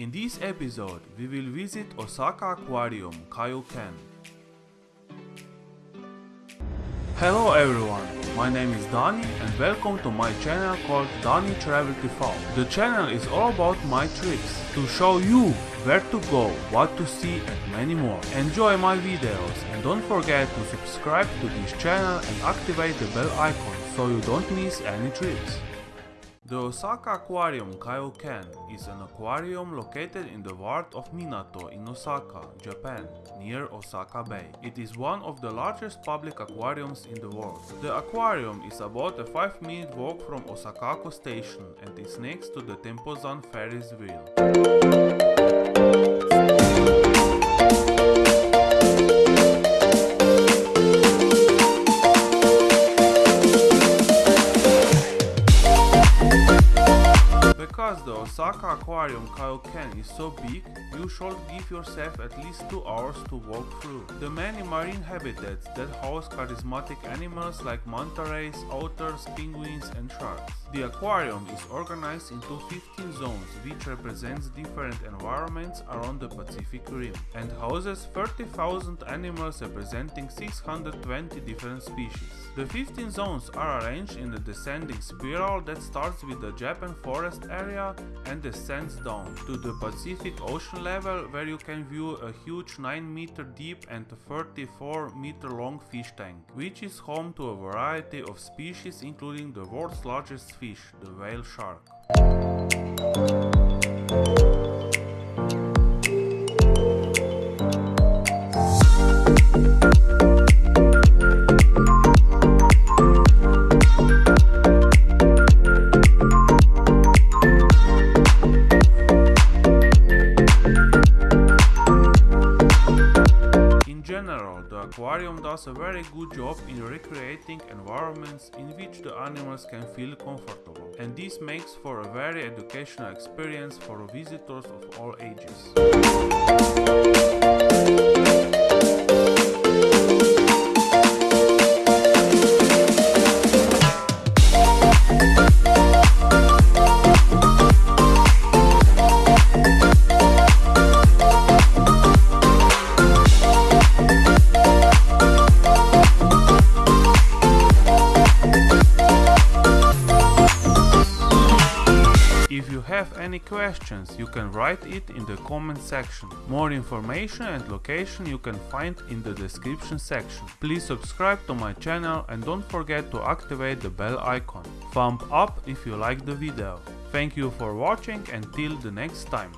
In this episode, we will visit Osaka Aquarium Kaiyukan. Hello everyone, my name is Dani and welcome to my channel called Dani Travel TV. The channel is all about my trips, to show you where to go, what to see and many more. Enjoy my videos and don't forget to subscribe to this channel and activate the bell icon so you don't miss any trips. The Osaka Aquarium Kaiyukan is an aquarium located in the ward of Minato in Osaka, Japan, near Osaka Bay. It is one of the largest public aquariums in the world. The aquarium is about a 5 minute walk from Osakako station and is next to the Tempozan Ferris wheel. Because the Osaka Aquarium Kaiyukan is so big, you should give yourself at least 2 hours to walk through. The many marine habitats that house charismatic animals like manta rays, otters, penguins and sharks. The aquarium is organized into 15 zones which represents different environments around the Pacific Rim and houses 30,000 animals representing 620 different species. The 15 zones are arranged in a descending spiral that starts with the Japan forest area and descends down to the Pacific Ocean level where you can view a huge 9 meter deep and 34 meter long fish tank, which is home to a variety of species including the world's largest fish, the whale shark. General, the aquarium does a very good job in recreating environments in which the animals can feel comfortable, and this makes for a very educational experience for visitors of all ages. Any questions, you can write it in the comment section. More information and location you can find in the description section. Please subscribe to my channel and don't forget to activate the bell icon. Thumb up if you like the video. Thank you for watching and till the next time.